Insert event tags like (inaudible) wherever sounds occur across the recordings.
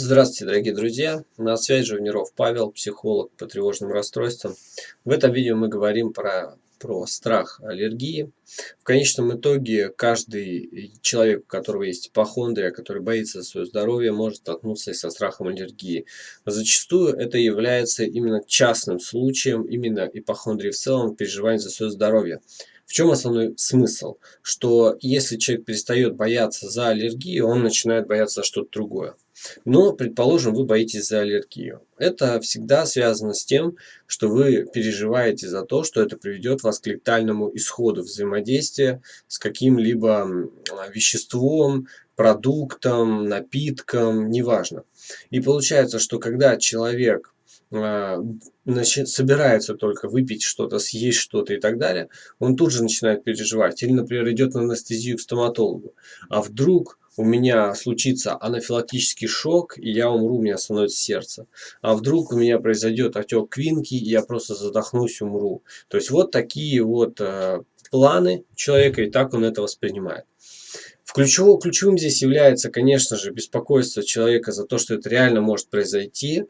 Здравствуйте, дорогие друзья! На связи Живниров Павел, психолог по тревожным расстройствам. В этом видео мы говорим про, про страх аллергии. В конечном итоге каждый человек, у которого есть ипохондрия, который боится за свое здоровье, может столкнуться и со страхом аллергии. зачастую это является именно частным случаем, именно ипохондрии в целом, переживания за свое здоровье. В чем основной смысл? Что если человек перестает бояться за аллергию, он начинает бояться за что-то другое. Но, предположим, вы боитесь за аллергию. Это всегда связано с тем, что вы переживаете за то, что это приведет вас к летальному исходу взаимодействия с каким-либо веществом, продуктом, напитком, неважно. И получается, что когда человек а, значит, собирается только выпить что-то, съесть что-то и так далее, он тут же начинает переживать. Или, например, идет на анестезию к стоматологу. А вдруг у меня случится анафилактический шок, и я умру, у меня остановится сердце. А вдруг у меня произойдет отек квинки, и я просто задохнусь, умру. То есть вот такие вот э, планы человека, и так он это воспринимает. В ключевом, ключевым здесь является, конечно же, беспокойство человека за то, что это реально может произойти,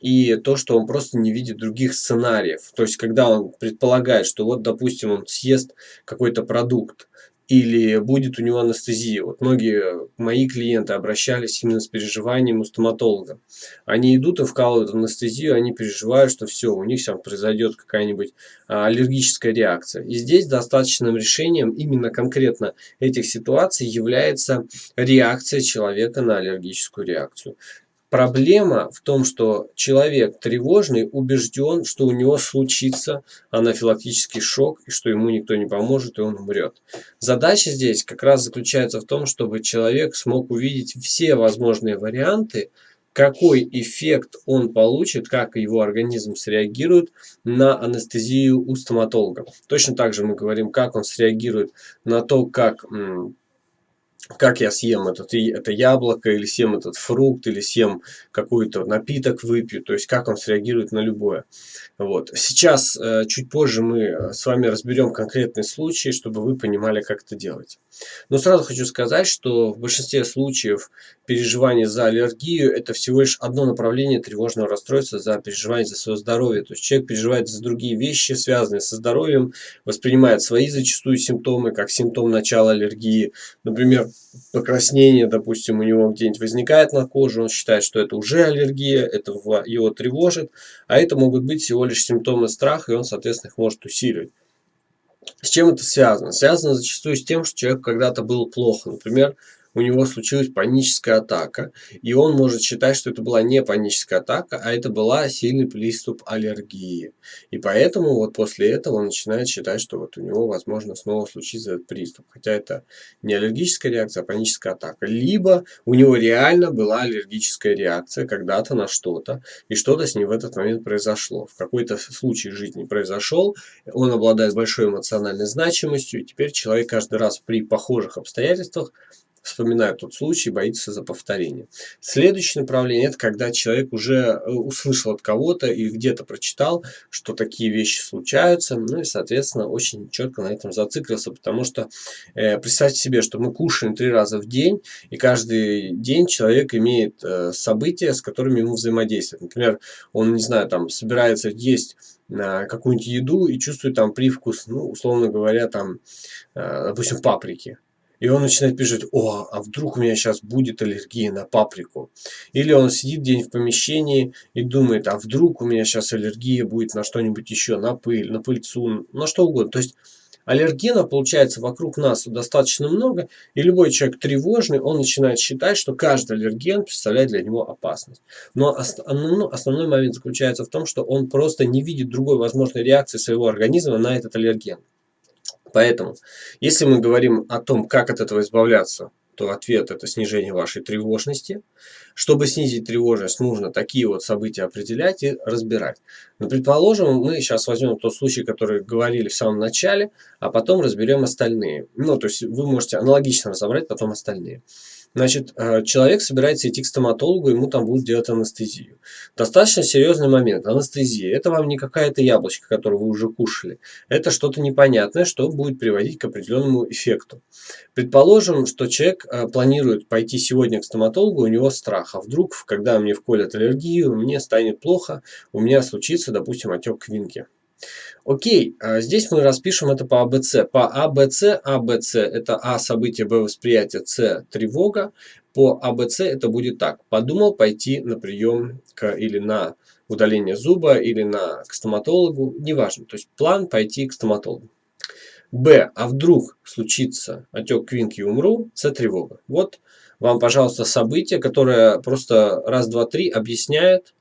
и то, что он просто не видит других сценариев. То есть, когда он предполагает, что вот, допустим, он съест какой-то продукт, или будет у него анестезия. Вот многие мои клиенты обращались именно с переживанием у стоматолога. Они идут и вкалывают анестезию, они переживают, что все, у них сейчас произойдет какая-нибудь а, аллергическая реакция. И здесь достаточным решением именно конкретно этих ситуаций является реакция человека на аллергическую реакцию. Проблема в том, что человек тревожный убежден, что у него случится анафилактический шок, и что ему никто не поможет, и он умрет. Задача здесь как раз заключается в том, чтобы человек смог увидеть все возможные варианты, какой эффект он получит, как его организм среагирует на анестезию у стоматолога. Точно так же мы говорим, как он среагирует на то, как как я съем этот, это яблоко, или съем этот фрукт, или съем какой-то напиток выпью, то есть как он среагирует на любое. Вот. Сейчас, э, чуть позже мы с вами разберем конкретные случаи, чтобы вы понимали, как это делать. Но сразу хочу сказать, что в большинстве случаев переживание за аллергию – это всего лишь одно направление тревожного расстройства за переживание за свое здоровье. То есть человек переживает за другие вещи, связанные со здоровьем, воспринимает свои зачастую симптомы, как симптом начала аллергии. Например, покраснение, допустим, у него где-нибудь возникает на коже, он считает, что это уже аллергия, это его тревожит, а это могут быть всего лишь симптомы страха, и он, соответственно, их может усиливать. С чем это связано? Связано зачастую с тем, что человек когда-то был плохо. Например, у него случилась паническая атака, и он может считать, что это была не паническая атака, а это была сильный приступ аллергии. И поэтому вот после этого он начинает считать, что вот у него, возможно, снова случится этот приступ. Хотя это не аллергическая реакция, а паническая атака. Либо у него реально была аллергическая реакция когда-то на что-то, и что-то с ним в этот момент произошло. В какой-то случай жизни произошел, он обладает большой эмоциональной значимостью, и теперь человек каждый раз при похожих обстоятельствах вспоминает тот случай, боится за повторение. Следующее направление – это когда человек уже э, услышал от кого-то или где-то прочитал, что такие вещи случаются, ну и, соответственно, очень четко на этом зациклился, потому что э, представьте себе, что мы кушаем три раза в день, и каждый день человек имеет э, события, с которыми ему взаимодействует. Например, он, не знаю, там собирается есть на какую-нибудь еду и чувствует там привкус, ну, условно говоря, там, э, допустим, паприки. И он начинает писать, о, а вдруг у меня сейчас будет аллергия на паприку. Или он сидит день в помещении и думает, а вдруг у меня сейчас аллергия будет на что-нибудь еще, на пыль, на пыльцу, на что угодно. То есть аллергенов получается вокруг нас достаточно много, и любой человек тревожный, он начинает считать, что каждый аллерген представляет для него опасность. Но основной, основной момент заключается в том, что он просто не видит другой возможной реакции своего организма на этот аллерген. Поэтому, если мы говорим о том, как от этого избавляться, то ответ это снижение вашей тревожности. Чтобы снизить тревожность, нужно такие вот события определять и разбирать. Но предположим, мы сейчас возьмем тот случай, который говорили в самом начале, а потом разберем остальные. Ну, то есть вы можете аналогично разобрать потом остальные. Значит, э, человек собирается идти к стоматологу, ему там будут делать анестезию. Достаточно серьезный момент. Анестезия – это вам не какая-то яблочко, которое вы уже кушали. Это что-то непонятное, что будет приводить к определенному эффекту. Предположим, что человек э, планирует пойти сегодня к стоматологу, у него страх. А вдруг, когда мне вколят аллергию, мне станет плохо, у меня случится, допустим, отек квинки. Окей, а здесь мы распишем это по АБЦ. По АБЦ, АБЦ это А событие, Б восприятие, С тревога. По АБЦ это будет так. Подумал пойти на прием к, или на удаление зуба, или на, к стоматологу, неважно. То есть план пойти к стоматологу. Б. А вдруг случится отек квинки и умру? С тревога. Вот вам, пожалуйста, событие, которое просто раз, два, три объясняет,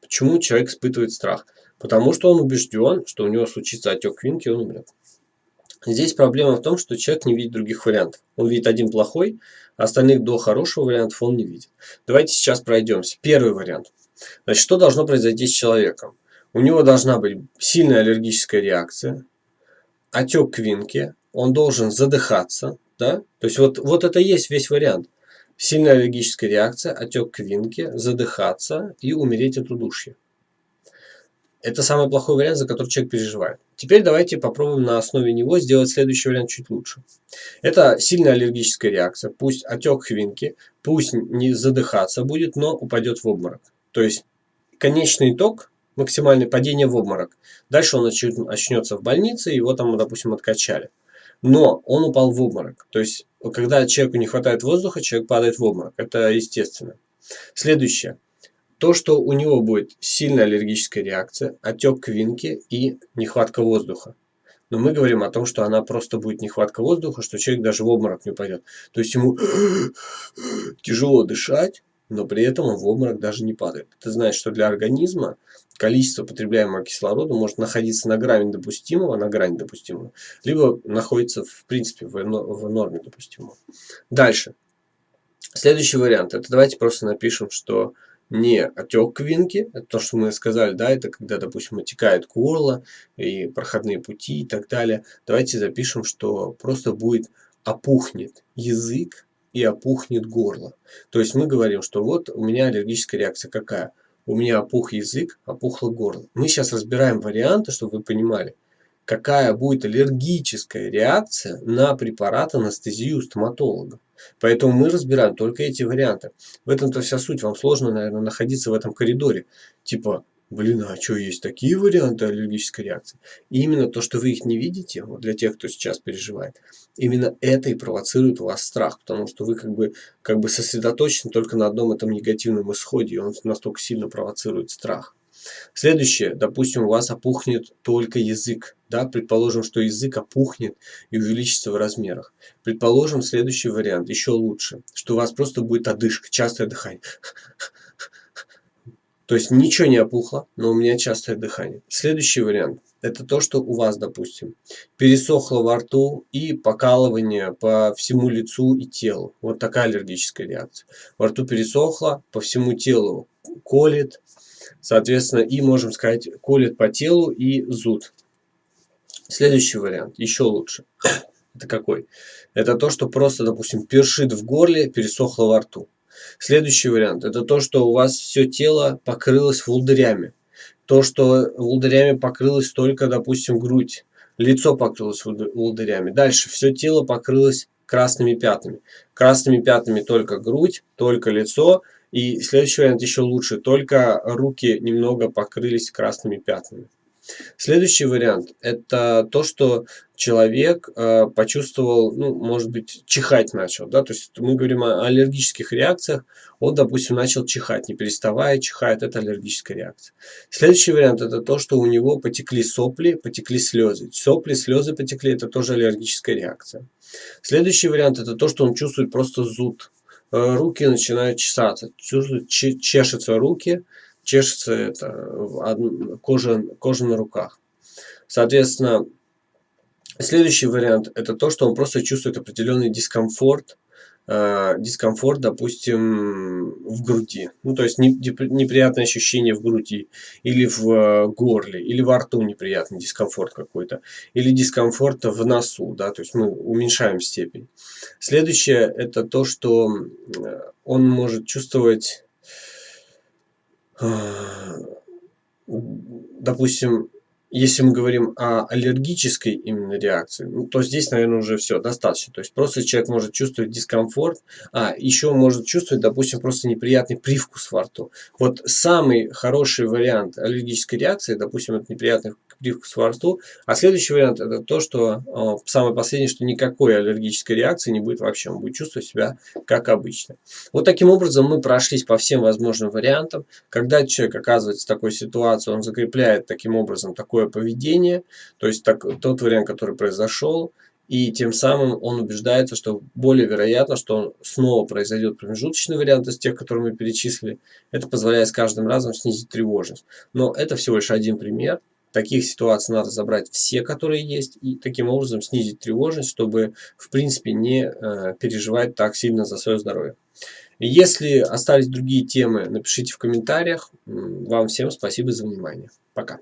почему человек испытывает страх. Потому что он убежден, что у него случится отек квинки, и он умрет. Здесь проблема в том, что человек не видит других вариантов. Он видит один плохой, а остальных до хорошего вариантов он не видит. Давайте сейчас пройдемся. Первый вариант. Значит, что должно произойти с человеком? У него должна быть сильная аллергическая реакция, отек квинки, он должен задыхаться. Да? То есть вот, вот это есть весь вариант. Сильная аллергическая реакция, отек квинки, задыхаться и умереть от удушья. Это самый плохой вариант, за который человек переживает. Теперь давайте попробуем на основе него сделать следующий вариант чуть лучше. Это сильная аллергическая реакция. Пусть отек хвинки, пусть не задыхаться будет, но упадет в обморок. То есть конечный итог – максимальное падение в обморок. Дальше он начнется в больнице, его там, допустим, откачали. Но он упал в обморок. То есть, когда человеку не хватает воздуха, человек падает в обморок. Это естественно. Следующее. То, что у него будет сильная аллергическая реакция, отек квинки и нехватка воздуха. Но мы говорим о том, что она просто будет нехватка воздуха, что человек даже в обморок не упадет. То есть ему (gasps) тяжело дышать, но при этом он в обморок даже не падает. Это значит, что для организма количество потребляемого кислорода может находиться на грани допустимого, на грани допустимого, либо находится в принципе в норме допустимого. Дальше. Следующий вариант. Это давайте просто напишем, что не отек квинки, то, что мы сказали, да, это когда, допустим, отекает горло и проходные пути и так далее. Давайте запишем, что просто будет опухнет язык и опухнет горло. То есть мы говорим, что вот у меня аллергическая реакция какая? У меня опух язык, опухло горло. Мы сейчас разбираем варианты, чтобы вы понимали, какая будет аллергическая реакция на препарат анестезию стоматолога. Поэтому мы разбираем только эти варианты. В этом-то вся суть. Вам сложно, наверное, находиться в этом коридоре. Типа, блин, а что, есть такие варианты аллергической реакции? И именно то, что вы их не видите, вот для тех, кто сейчас переживает, именно это и провоцирует у вас страх, потому что вы как бы, как бы сосредоточены только на одном этом негативном исходе, и он настолько сильно провоцирует страх. Следующее, допустим, у вас опухнет только язык. Да? Предположим, что язык опухнет и увеличится в размерах. Предположим, следующий вариант, еще лучше, что у вас просто будет одышка, частое дыхание. (laughs) То есть ничего не опухло, но у меня частое дыхание. Следующий вариант – это то, что у вас, допустим, пересохло во рту и покалывание по всему лицу и телу. Вот такая аллергическая реакция. Во рту пересохло, по всему телу колет, Соответственно, и можем сказать, колет по телу и зуд. Следующий вариант, еще лучше. (coughs) Это какой? Это то, что просто, допустим, першит в горле, пересохло во рту. Следующий вариант, это то, что у вас все тело покрылось волдырями. То, что волдырями покрылось только, допустим, грудь. Лицо покрылось волдырями. Дальше все тело покрылось красными пятнами. Красными пятнами только грудь, только лицо и следующий вариант еще лучше, только руки немного покрылись красными пятнами. Следующий вариант – это то, что человек э, почувствовал, ну, может быть, чихать начал. Да? То есть мы говорим о аллергических реакциях. Он, допустим, начал чихать, не переставая чихает. Это аллергическая реакция. Следующий вариант – это то, что у него потекли сопли, потекли слезы. Сопли, слезы потекли – это тоже аллергическая реакция. Следующий вариант – это то, что он чувствует просто зуд. Э, руки начинают чесаться, чешутся руки, чешется это, кожа, кожа на руках. Соответственно, следующий вариант это то, что он просто чувствует определенный дискомфорт э, дискомфорт, допустим, в груди. Ну, то есть не, неприятное ощущение в груди, или в э, горле, или во рту неприятный дискомфорт какой-то, или дискомфорт в носу, да, то есть мы уменьшаем степень. Следующее это то, что он может чувствовать, э, допустим, если мы говорим о аллергической именно реакции, ну, то здесь, наверное, уже все достаточно. То есть просто человек может чувствовать дискомфорт, а еще может чувствовать, допустим, просто неприятный привкус во рту. Вот самый хороший вариант аллергической реакции, допустим, это неприятный привкус во рту. А следующий вариант это то, что э, самое последнее, что никакой аллергической реакции не будет вообще. Он будет чувствовать себя как обычно. Вот таким образом мы прошлись по всем возможным вариантам. Когда человек оказывается в такой ситуации, он закрепляет таким образом такое поведение, то есть так, тот вариант, который произошел, и тем самым он убеждается, что более вероятно, что снова произойдет промежуточный вариант из тех, которые мы перечислили. Это позволяет с каждым разом снизить тревожность. Но это всего лишь один пример. Таких ситуаций надо забрать все, которые есть, и таким образом снизить тревожность, чтобы в принципе не э, переживать так сильно за свое здоровье. Если остались другие темы, напишите в комментариях. Вам всем спасибо за внимание. Пока.